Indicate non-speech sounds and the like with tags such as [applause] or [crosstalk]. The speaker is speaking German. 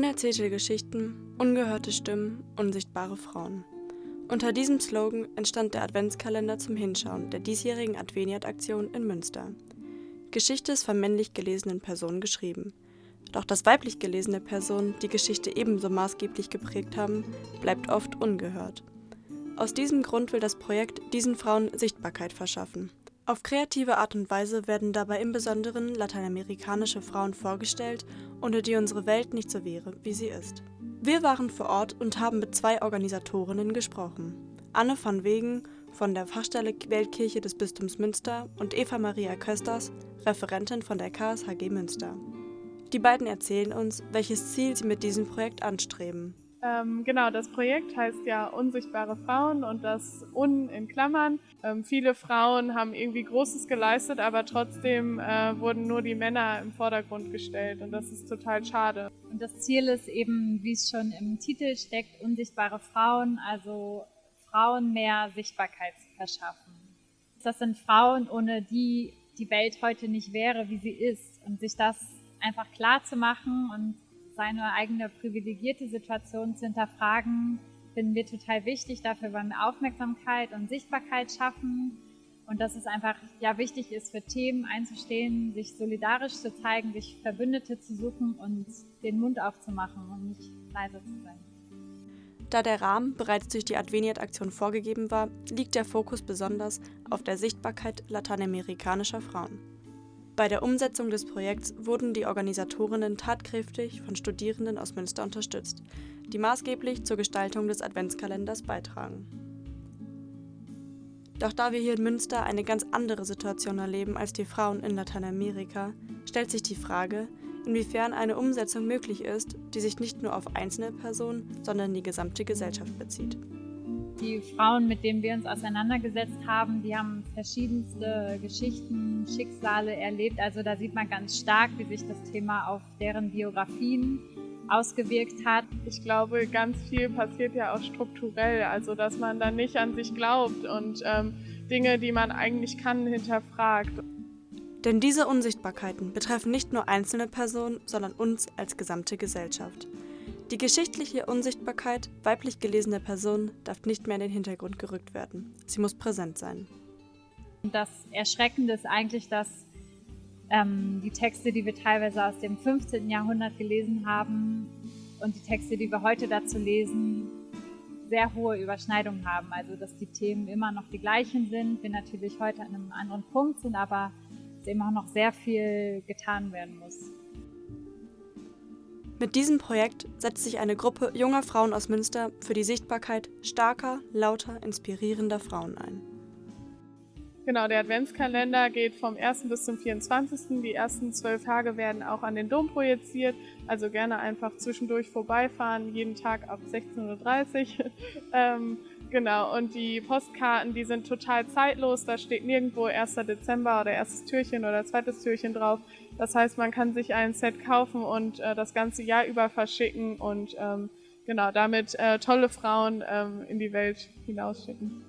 Unerzählte Geschichten, ungehörte Stimmen, unsichtbare Frauen. Unter diesem Slogan entstand der Adventskalender zum Hinschauen der diesjährigen Adveniat-Aktion in Münster. Geschichte ist von männlich gelesenen Personen geschrieben. Doch dass weiblich gelesene Personen die Geschichte ebenso maßgeblich geprägt haben, bleibt oft ungehört. Aus diesem Grund will das Projekt diesen Frauen Sichtbarkeit verschaffen. Auf kreative Art und Weise werden dabei im Besonderen lateinamerikanische Frauen vorgestellt, ohne die unsere Welt nicht so wäre, wie sie ist. Wir waren vor Ort und haben mit zwei Organisatorinnen gesprochen. Anne van Wegen von der Fachstelle Weltkirche des Bistums Münster und Eva Maria Kösters, Referentin von der KSHG Münster. Die beiden erzählen uns, welches Ziel sie mit diesem Projekt anstreben. Ähm, genau, das Projekt heißt ja Unsichtbare Frauen und das Un in Klammern. Ähm, viele Frauen haben irgendwie Großes geleistet, aber trotzdem äh, wurden nur die Männer im Vordergrund gestellt und das ist total schade. Und das Ziel ist eben, wie es schon im Titel steckt, unsichtbare Frauen, also Frauen mehr Sichtbarkeit zu verschaffen. Das sind Frauen, ohne die die Welt heute nicht wäre, wie sie ist und sich das einfach klar zu machen und seine eigene privilegierte Situation zu hinterfragen, finden wir total wichtig. Dafür wollen wir Aufmerksamkeit und Sichtbarkeit schaffen. Und dass es einfach ja wichtig ist, für Themen einzustehen, sich solidarisch zu zeigen, sich Verbündete zu suchen und den Mund aufzumachen und nicht leise zu sein. Da der Rahmen bereits durch die Adveniat-Aktion vorgegeben war, liegt der Fokus besonders auf der Sichtbarkeit lateinamerikanischer Frauen. Bei der Umsetzung des Projekts wurden die Organisatorinnen tatkräftig von Studierenden aus Münster unterstützt, die maßgeblich zur Gestaltung des Adventskalenders beitragen. Doch da wir hier in Münster eine ganz andere Situation erleben als die Frauen in Lateinamerika, stellt sich die Frage, inwiefern eine Umsetzung möglich ist, die sich nicht nur auf einzelne Personen, sondern die gesamte Gesellschaft bezieht. Die Frauen, mit denen wir uns auseinandergesetzt haben, die haben verschiedenste Geschichten, Schicksale erlebt. Also da sieht man ganz stark, wie sich das Thema auf deren Biografien ausgewirkt hat. Ich glaube, ganz viel passiert ja auch strukturell, also dass man dann nicht an sich glaubt und ähm, Dinge, die man eigentlich kann, hinterfragt. Denn diese Unsichtbarkeiten betreffen nicht nur einzelne Personen, sondern uns als gesamte Gesellschaft. Die geschichtliche Unsichtbarkeit weiblich gelesener Personen darf nicht mehr in den Hintergrund gerückt werden. Sie muss präsent sein. Das Erschreckende ist eigentlich, dass ähm, die Texte, die wir teilweise aus dem 15. Jahrhundert gelesen haben und die Texte, die wir heute dazu lesen, sehr hohe Überschneidungen haben. Also dass die Themen immer noch die gleichen sind, wir natürlich heute an einem anderen Punkt sind, aber es immer noch sehr viel getan werden muss. Mit diesem Projekt setzt sich eine Gruppe junger Frauen aus Münster für die Sichtbarkeit starker, lauter, inspirierender Frauen ein. Genau, der Adventskalender geht vom 1. bis zum 24. Die ersten zwölf Tage werden auch an den Dom projiziert, also gerne einfach zwischendurch vorbeifahren, jeden Tag ab 16.30 Uhr. [laughs] genau, und die Postkarten, die sind total zeitlos, da steht nirgendwo 1. Dezember oder erstes Türchen oder zweites Türchen drauf. Das heißt, man kann sich ein Set kaufen und äh, das ganze Jahr über verschicken und ähm, genau damit äh, tolle Frauen ähm, in die Welt hinausschicken.